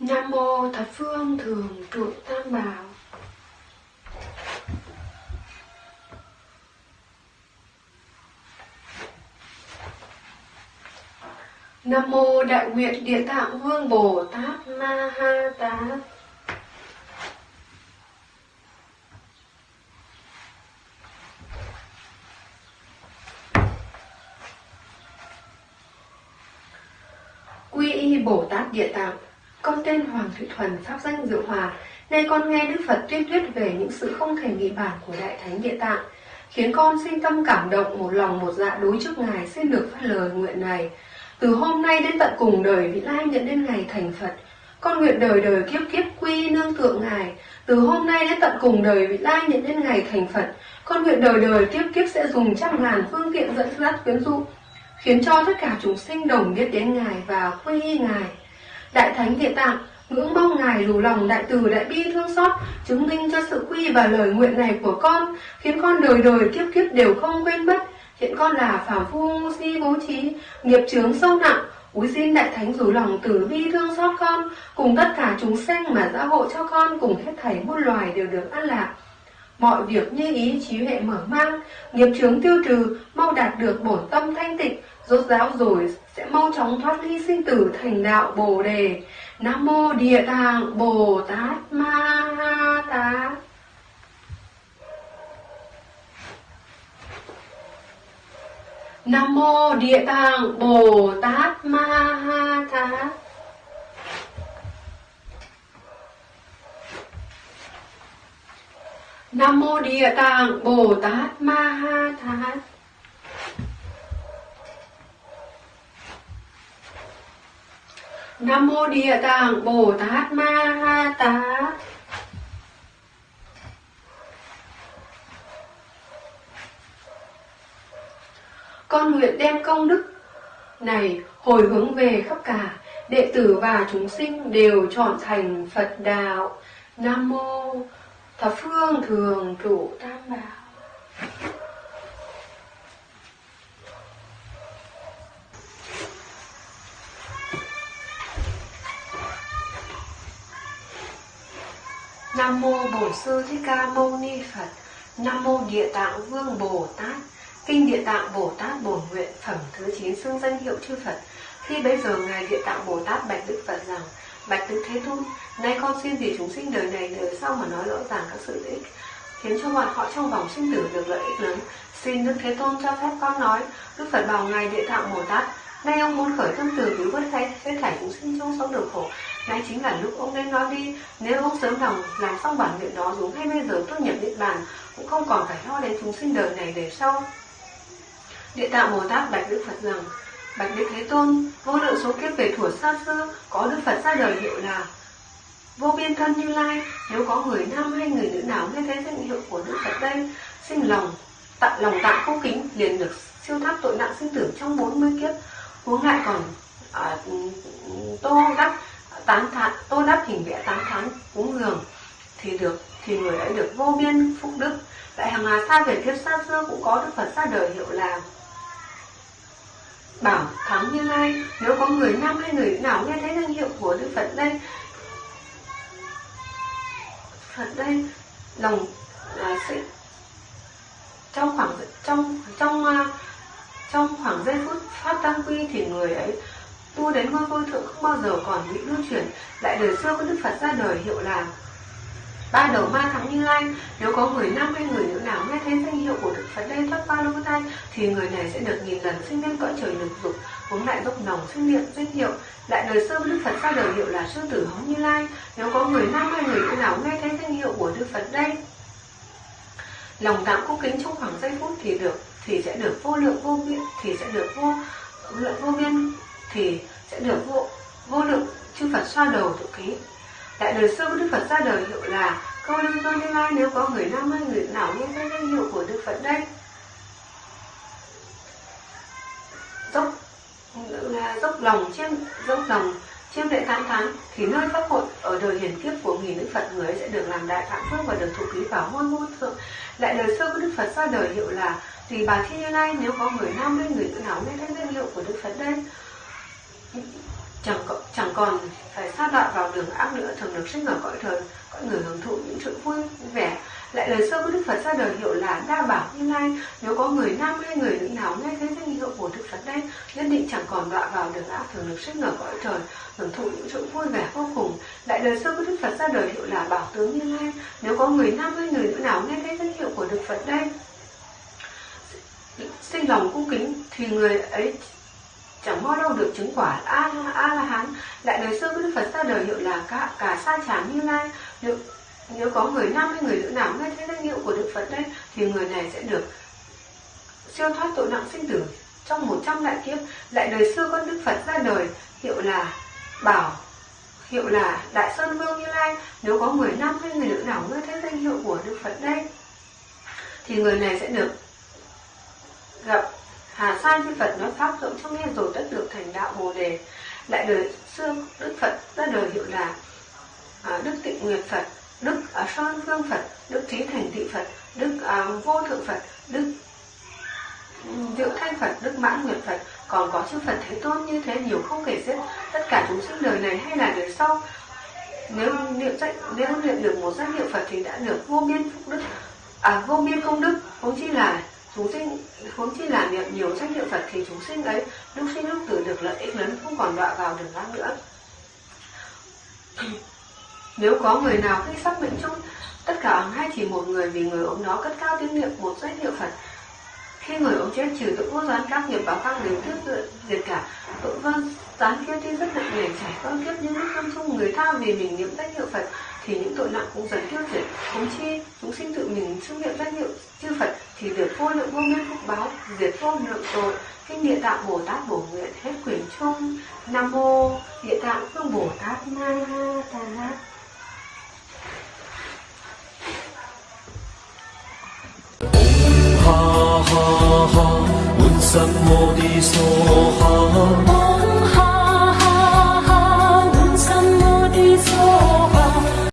Nam mô thập phương thường trụ tam bảo. Nam mô đại nguyện địa tạng vương Bồ Tát Ma Ha Tát. Quy y Bồ Tát Địa Tạng Con tên Hoàng Thụy Thuần, pháp danh Diệu Hòa. Nay con nghe Đức Phật tuyên thuyết về những sự không thể nghĩ bản của Đại Thánh Địa Tạng Khiến con sinh tâm cảm động một lòng một dạ đối trước Ngài xin được phát lời nguyện này. Từ hôm nay đến tận cùng đời vị lai nhận đến ngày thành Phật Con nguyện đời đời kiếp kiếp quy nương tượng Ngài Từ hôm nay đến tận cùng đời vị lai nhận đến ngày thành Phật Con nguyện đời đời kiếp kiếp sẽ dùng trăm ngàn phương tiện dẫn dắt quyến dụ khiến cho tất cả chúng sinh đồng biết đến Ngài và quy y Ngài. Đại Thánh Địa Tạng ngưỡng mong Ngài đủ lòng đại từ đại bi thương xót, chứng minh cho sự quy và lời nguyện này của con, khiến con đời đời kiếp kiếp đều không quên mất. Hiện con là phàm phu ngu si bố trí, nghiệp chướng sâu nặng, Úi xin Đại Thánh rủ lòng từ bi thương xót con, cùng tất cả chúng sanh mà gia hộ cho con cùng hết thảy muôn loài đều được an lạc. Mọi việc như ý trí huệ mở mang, nghiệp chướng tiêu trừ, mau đạt được bổn tâm thanh tịnh, rốt ráo rồi sẽ mau chóng thoát ly sinh tử thành đạo Bồ đề. Nam mô Địa Tạng Bồ Tát Ma Ha Tát. Nam mô Địa Tạng Bồ Tát Ma Ha Tát. Nam mô Địa Tạng Bồ Tát Ma Ha Tát. Nam mô Địa Tạng Bồ Tát Ma Ha Tát. Con nguyện đem công đức này hồi hướng về khắp cả đệ tử và chúng sinh đều chọn thành Phật đạo. Nam mô thập phương thường trụ tam bảo. Nam mô Bổn Sư Thích Ca Mâu Ni Phật. Nam mô Địa Tạng Vương Bồ Tát. Kinh Địa Tạng Bồ Tát Bổn Nguyện phẩm thứ 9 xưng danh hiệu chư Phật. Khi bấy giờ ngài Địa Tạng Bồ Tát bạch Đức Phật rằng: Bạch Đức Thế Tôn, nay con xin vì chúng sinh đời này đời sau mà nói rõ ràng các sự lợi ích khiến cho bọn họ trong vòng sinh tử được lợi ích lớn. Xin Đức Thế Tôn cho phép con nói. Đức Phật bảo ngài Địa Tạng Bồ Tát Nay ông muốn khởi tâm từ cứu vớt thay hết thảy chúng sinh trong sống được khổ. Nay chính là lúc ông nên nói đi. Nếu ông sớm lòng làm xong bản nguyện đó đúng hay bây giờ tốt nhập niết bàn, cũng không còn phải lo đến chúng sinh đời này đời sau. Địa tạng Bồ Tát bạch Đức Phật rằng: Bạch Đức Thế Tôn, vô lượng số kiếp về thuở xa xưa có Đức Phật ra đời hiệu là vô biên thân như lai. Nếu có người nam hay người nữ nào nghe thấy danh hiệu của Đức Phật đây, sinh lòng tặng lòng tạng cung kính liền được siêu thoát tội nặng sinh tử trong 40 kiếp huống lại còn à, tô đắp tán thán tô đắp hình vẽ tán thán cúng dường thì được thì người ấy được vô biên phúc đức tại hàng hà xa về kiếp xa xưa cũng có đức phật ra đời hiệu là bảo thắng như lai, nếu có người nam hay người nào nghe thấy danh hiệu của đức phật đây? Phật đây, lòng là sẽ trong khoảng, trong trong à, trong khoảng giây phút phát tăng quy thì người ấy tu đến ngôi vô thượng không bao giờ còn bị lưu chuyển lại đời xưa có đức phật ra đời hiệu là ba đầu ma thắng như lai. Nếu có người nam hay người nữ nào nghe thấy danh hiệu của đức phật đây thoát ba lô thai, thì người này sẽ được nghìn lần sinh lên cõi trời lực dục cũng lại dốc nồng sinh niệm, danh hiệu. Lại đời xưa đức phật ra đời hiệu là sư tử hóng như lai. Nếu có người nam hay người nữ nào nghe thấy danh hiệu của đức phật đây lòng dạ tạm cung kính trong khoảng giây phút thì được, thì sẽ được vô lượng vô biên, thì sẽ được vô lượng vô biên, thì sẽ được vô vô lượng. Chư Phật xoa đầu tụ ký Tại đời xưa của Đức Phật ra đời hiệu là câu lưu do như lai nếu có người nam hay người nào nghe thấy danh hiệu của Đức Phật đây dốc dốc lòng chiêm dốc lòng chiêm lễ tám tháng thì nơi pháp hội ở đời hiển kiếp của nghìn đức Phật người ấy sẽ được làm đại phạm phước và được thụ ký vào ngôi vô thượng. Lại đời xưa của Đức Phật ra đời hiệu là tùy bà thi như lai nếu có người nam hay người nữ nào nghe thấy danh hiệu của Đức Phật đây chẳng có, chẳng còn phải sa đọa vào đường ác nữa, thường được sinh ở cõi trời cõi người hưởng thụ những sự vui vẻ. Lại lời sơ của đức phật ra đời hiệu là đa bảo như lai. Nếu có người nam hay người nữ nào nghe thấy danh hiệu của đức phật đây, nhất định chẳng còn đọa vào đường ác, thường được sinh ở cõi trời hưởng thụ những sự vui vẻ vô cùng. Lại lời sơ của đức phật ra đời hiệu là bảo tướng như lai. Nếu có người nam hay người nữ nào nghe thấy danh hiệu của đức phật đây, sinh lòng cung kính, thì người ấy chẳng bao đâu được chứng quả a a la hán lại đời xưa đức phật ra đời hiệu là cả cả sa chán như lai. Nếu, nếu có người nam hay người nữ nào nghe thấy danh hiệu của đức phật đây thì người này sẽ được siêu thoát tội nặng sinh tử. Trong một trăm đại kiếp lại đời xưa con đức phật ra đời hiệu là bảo hiệu là đại sơn vương như lai. Nếu có người nam hay người nữ nào nghe thấy danh hiệu của đức phật đây thì người này sẽ được gặp Hà Sa Di Phật nói pháp rộng cho nghe rồi tất được thành đạo Bồ đề. Lại đời xưa Đức Phật ra đời hiệu là à, Đức Tịnh Nguyệt Phật, Đức à, Sơn Vương Phật, Đức Trí Thành Thị Phật, Đức à, Vô Thượng Phật, Đức Diệu Thanh Phật, Đức Mãn Nguyệt Phật, còn có chư Phật Thế Tôn như thế nhiều không kể xiết. Tất cả chúng sinh đời này hay là đời sau, nếu niệm danh nếu niệm được một danh hiệu Phật thì đã được vô biên phúc đức, à vô biên công đức, không chỉ là chúng sinh huống chi là niệm nhiều danh hiệu Phật thì chúng sinh ấy, lúc sinh lúc tử được lợi ích lớn không còn đọa vào đường ác nữa. Nếu có người nào khi sắp mệnh chung tất cả ông hay chỉ một người vì người ông đó cất cao tiếng niệm một danh hiệu Phật, khi người ông chết trừ tội vô gián các nghiệp báo khác đều tiếp diệt cả. Tội vân gián kia tuy rất nặng nề, trải con kiếp nhưng lúc tâm chung người tha vì mình niệm danh hiệu Phật thì những tội nặng cũng dần tiêu diệt. Cũng chi chúng sinh tự mình xưng niệm danh hiệu chư Phật thì được vô lượng vô biên phúc báo diệt vô lượng tội kinh địa tạng bồ tát bổ nguyện hết quyển chung. Nam mô địa tạng phương bồ tát ma tát ha ha ha, un ha.